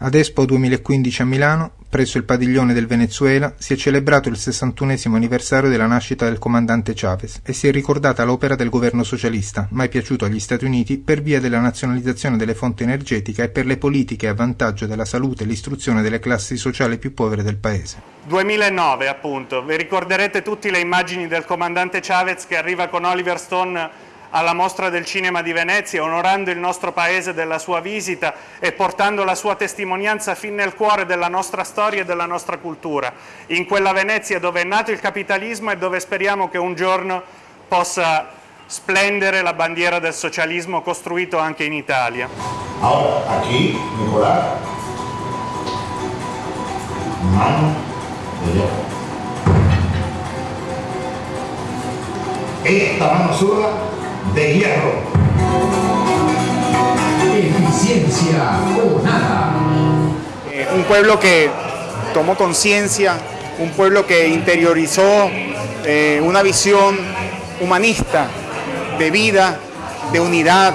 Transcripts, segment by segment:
Ad Expo 2015 a Milano, presso il padiglione del Venezuela, si è celebrato il 61 anniversario della nascita del comandante Chavez e si è ricordata l'opera del governo socialista, mai piaciuto agli Stati Uniti per via della nazionalizzazione delle fonti energetiche e per le politiche a vantaggio della salute e l'istruzione delle classi sociali più povere del paese. 2009 appunto, vi ricorderete tutti le immagini del comandante Chavez che arriva con Oliver Stone alla Mostra del Cinema di Venezia, onorando il nostro Paese della sua visita e portando la sua testimonianza fin nel cuore della nostra storia e della nostra cultura, in quella Venezia dove è nato il capitalismo e dove speriamo che un giorno possa splendere la bandiera del socialismo costruito anche in Italia. Ahora, aquí, Nicolás, mano de Esta mano sola de hierro. Eficiencia o nada. Eh, un pueblo que tomó conciencia, un pueblo que interiorizó eh, una visión humanista de vida, de unidad,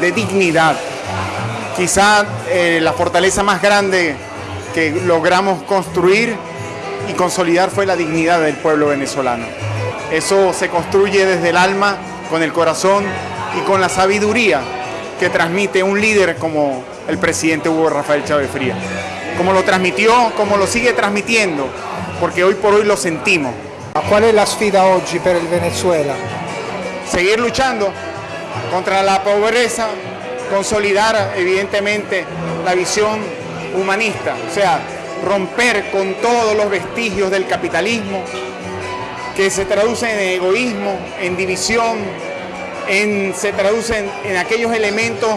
de dignidad. Quizá eh, la fortaleza más grande que logramos construir y consolidar fue la dignidad del pueblo venezolano. Eso se construye desde el alma con el corazón y con la sabiduría que transmite un líder como el presidente Hugo Rafael Chávez Fría. Como lo transmitió, como lo sigue transmitiendo, porque hoy por hoy lo sentimos. ¿Cuál es la sfida oggi per el Venezuela? Seguir luchando contra la pobreza, consolidar evidentemente la visión humanista, o sea, romper con todos los vestigios del capitalismo, que se traduce en egoísmo, en división, en, se traducen en aquellos elementos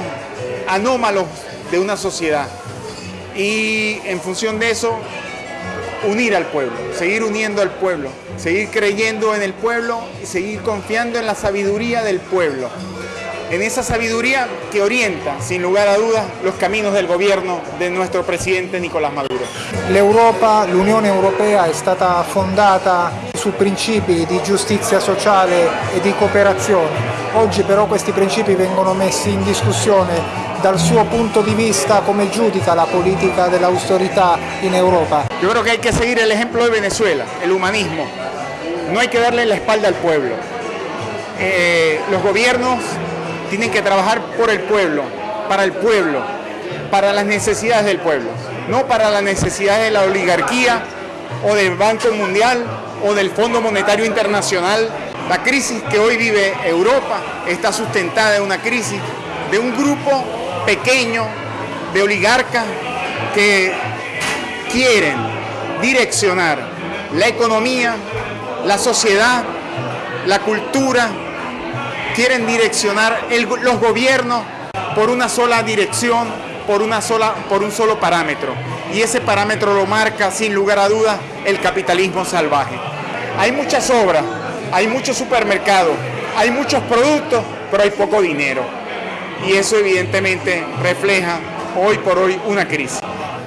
anómalos de una sociedad. Y en función de eso, unir al pueblo, seguir uniendo al pueblo, seguir creyendo en el pueblo y seguir confiando en la sabiduría del pueblo. En esa sabiduría que orienta, sin lugar a dudas, los caminos del gobierno de nuestro presidente Nicolás Maduro. L'Europa, l'Unione Europea è stata fondata su principi di giustizia sociale e di cooperazione. Oggi però questi principi vengono messi in discussione dal suo punto di vista come giudica la politica dell'austerità in Europa. Yo creo que hay que seguir el ejemplo de Venezuela, el humanismo. No hay que darle la espalda al pueblo. Eh, los gobiernos tienen que trabajar por el pueblo, para el pueblo, para las necesidades del pueblo, no para las necesidades de la oligarquía o del Banco Mundial o del Fondo Monetario Internacional. La crisis que hoy vive Europa está sustentada en una crisis de un grupo pequeño de oligarcas que quieren direccionar la economía, la sociedad, la cultura, quieren direccionar los gobiernos por una sola dirección, por, una sola, por un solo parámetro. Y ese parámetro lo marca, sin lugar a dudas, el capitalismo salvaje. Hay muchas obras, hay muchos supermercados, hay muchos productos, pero hay poco dinero. Y eso evidentemente refleja hoy por hoy una crisis.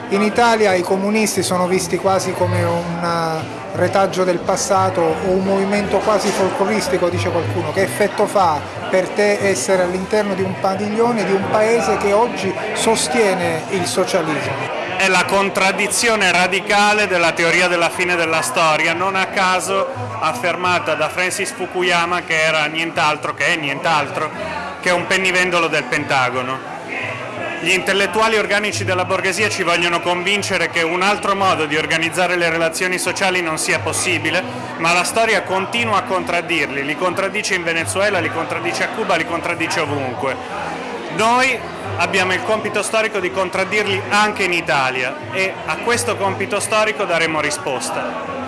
In Italia i comunisti sono visti quasi come un eh, retaggio del passato o un movimento quasi folcloristico, dice qualcuno. Che effetto fa per te essere all'interno di un padiglione di un paese che oggi sostiene il socialismo? È la contraddizione radicale della teoria della fine della storia, non a caso affermata da Francis Fukuyama che era nient'altro, che è nient'altro, che un pennivendolo del Pentagono. Gli intellettuali organici della borghesia ci vogliono convincere che un altro modo di organizzare le relazioni sociali non sia possibile, ma la storia continua a contraddirli, li contraddice in Venezuela, li contraddice a Cuba, li contraddice ovunque. Noi abbiamo il compito storico di contraddirli anche in Italia e a questo compito storico daremo risposta.